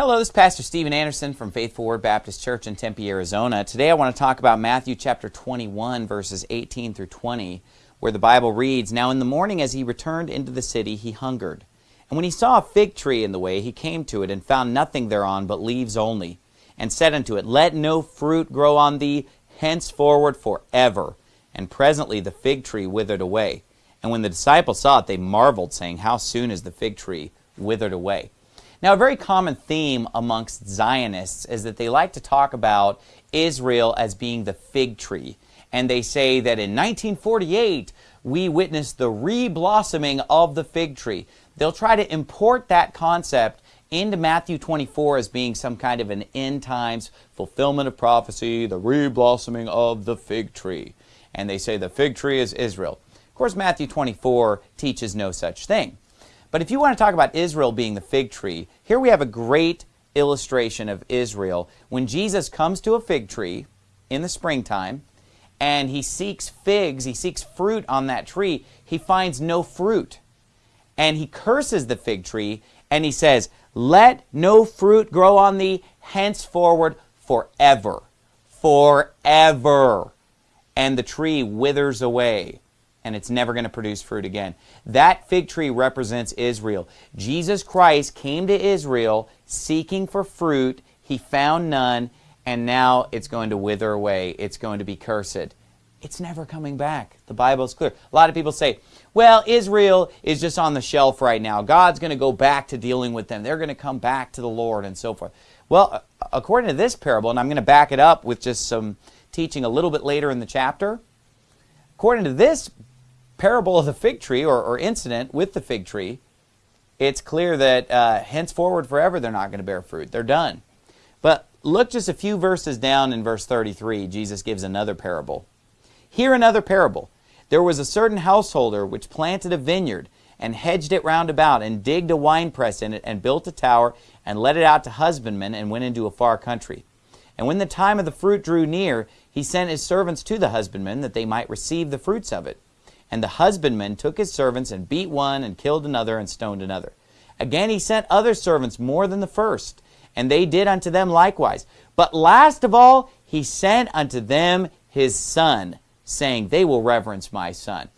Hello, this is Pastor Steven Anderson from Faithful Word Baptist Church in Tempe, Arizona. Today I want to talk about Matthew chapter 21, verses 18 through 20, where the Bible reads, Now in the morning as he returned into the city, he hungered. And when he saw a fig tree in the way, he came to it, and found nothing thereon but leaves only, and said unto it, Let no fruit grow on thee henceforward forever. And presently the fig tree withered away. And when the disciples saw it, they marveled, saying, How soon is the fig tree withered away? Now, a very common theme amongst Zionists is that they like to talk about Israel as being the fig tree. And they say that in 1948, we witnessed the re-blossoming of the fig tree. They'll try to import that concept into Matthew 24 as being some kind of an end times fulfillment of prophecy, the re-blossoming of the fig tree. And they say the fig tree is Israel. Of course, Matthew 24 teaches no such thing. But if you want to talk about Israel being the fig tree, here we have a great illustration of Israel. When Jesus comes to a fig tree in the springtime, and he seeks figs, he seeks fruit on that tree, he finds no fruit. And he curses the fig tree, and he says, Let no fruit grow on thee henceforward forever. Forever. And the tree withers away and it's never going to produce fruit again. That fig tree represents Israel. Jesus Christ came to Israel seeking for fruit. He found none, and now it's going to wither away. It's going to be cursed. It's never coming back. The Bible is clear. A lot of people say, well, Israel is just on the shelf right now. God's going to go back to dealing with them. They're going to come back to the Lord and so forth. Well, according to this parable, and I'm going to back it up with just some teaching a little bit later in the chapter, according to this parable of the fig tree or, or incident with the fig tree, it's clear that uh, henceforward forever they're not going to bear fruit. They're done. But look just a few verses down in verse 33. Jesus gives another parable. Hear another parable. There was a certain householder which planted a vineyard and hedged it round about and digged a winepress in it and built a tower and let it out to husbandmen and went into a far country. And when the time of the fruit drew near, he sent his servants to the husbandmen that they might receive the fruits of it. And the husbandman took his servants and beat one and killed another and stoned another. Again he sent other servants more than the first, and they did unto them likewise. But last of all he sent unto them his son, saying, They will reverence my son.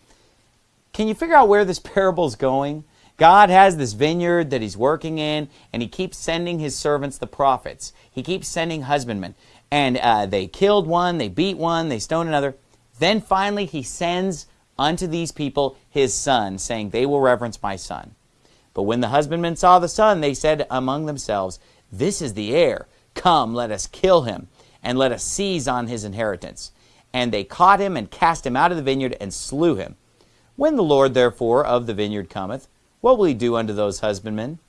Can you figure out where this parable is going? God has this vineyard that he's working in, and he keeps sending his servants, the prophets. He keeps sending husbandmen. And uh, they killed one, they beat one, they stoned another. Then finally he sends unto these people his son, saying, They will reverence my son. But when the husbandmen saw the son, they said among themselves, This is the heir. Come, let us kill him, and let us seize on his inheritance. And they caught him and cast him out of the vineyard and slew him. When the Lord therefore of the vineyard cometh, what will he do unto those husbandmen?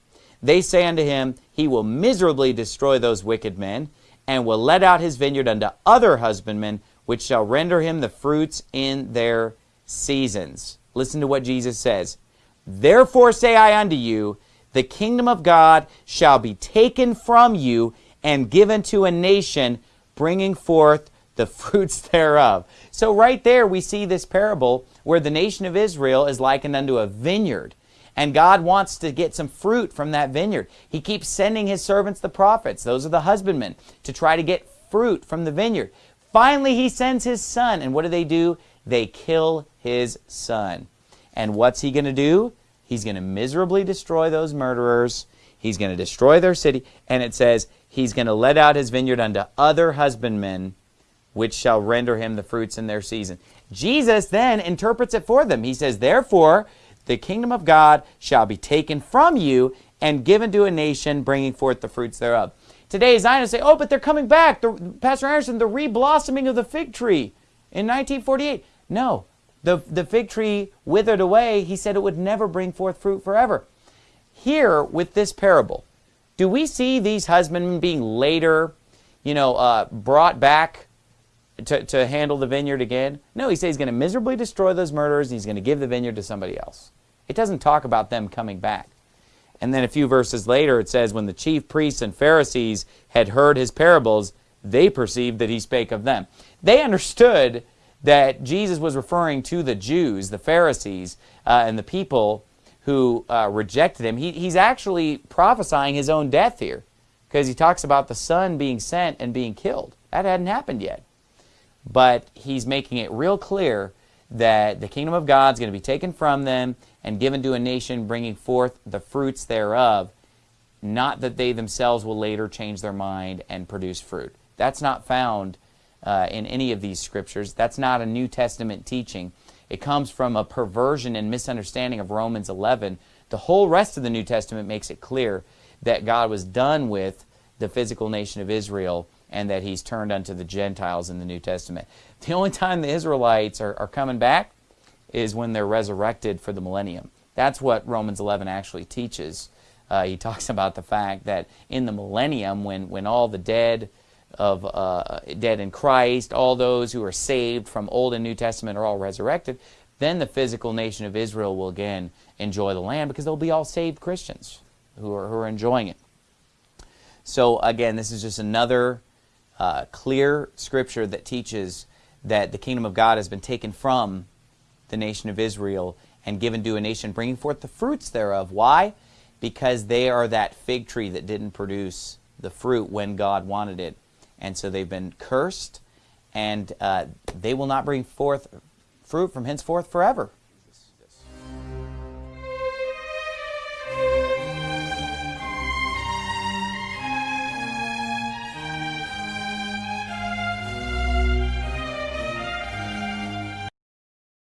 They say unto him, He will miserably destroy those wicked men, and will let out his vineyard unto other husbandmen, which shall render him the fruits in their seasons. Listen to what Jesus says. Therefore say I unto you, the kingdom of God shall be taken from you and given to a nation, bringing forth the fruits thereof. So right there we see this parable where the nation of Israel is likened unto a vineyard. And God wants to get some fruit from that vineyard. He keeps sending his servants, the prophets, those are the husbandmen, to try to get fruit from the vineyard. Finally, he sends his son. And what do they do? They kill his son. And what's he going to do? He's going to miserably destroy those murderers. He's going to destroy their city. And it says, he's going to let out his vineyard unto other husbandmen, which shall render him the fruits in their season. Jesus then interprets it for them. He says, Therefore, the kingdom of God shall be taken from you and given to a nation, bringing forth the fruits thereof. Today, Zionists say, oh, but they're coming back. The, Pastor Anderson, the re-blossoming of the fig tree in 1948. No, the, the fig tree withered away, he said it would never bring forth fruit forever. Here, with this parable, do we see these husbandmen being later, you know, uh, brought back to, to handle the vineyard again? No, he says he's going to miserably destroy those murderers and he's going to give the vineyard to somebody else. It doesn't talk about them coming back. And then a few verses later it says, When the chief priests and Pharisees had heard his parables, they perceived that he spake of them. They understood that Jesus was referring to the Jews, the Pharisees, uh, and the people who uh, rejected him. He, he's actually prophesying his own death here. because he talks about the son being sent and being killed. That hadn't happened yet. But he's making it real clear that the kingdom of God is going to be taken from them and given to a nation bringing forth the fruits thereof, not that they themselves will later change their mind and produce fruit. That's not found uh, in any of these scriptures. That's not a New Testament teaching. It comes from a perversion and misunderstanding of Romans 11. The whole rest of the New Testament makes it clear that God was done with the physical nation of Israel and that he's turned unto the Gentiles in the New Testament. The only time the Israelites are, are coming back is when they're resurrected for the millennium. That's what Romans 11 actually teaches. Uh, he talks about the fact that in the millennium, when, when all the dead of uh, dead in Christ, all those who are saved from Old and New Testament are all resurrected, then the physical nation of Israel will again enjoy the land because they'll be all saved Christians who are, who are enjoying it. So again, this is just another uh, clear scripture that teaches that the kingdom of God has been taken from the nation of Israel and given to a nation bringing forth the fruits thereof. Why? Because they are that fig tree that didn't produce the fruit when God wanted it. And so they've been cursed, and uh, they will not bring forth fruit from henceforth forever.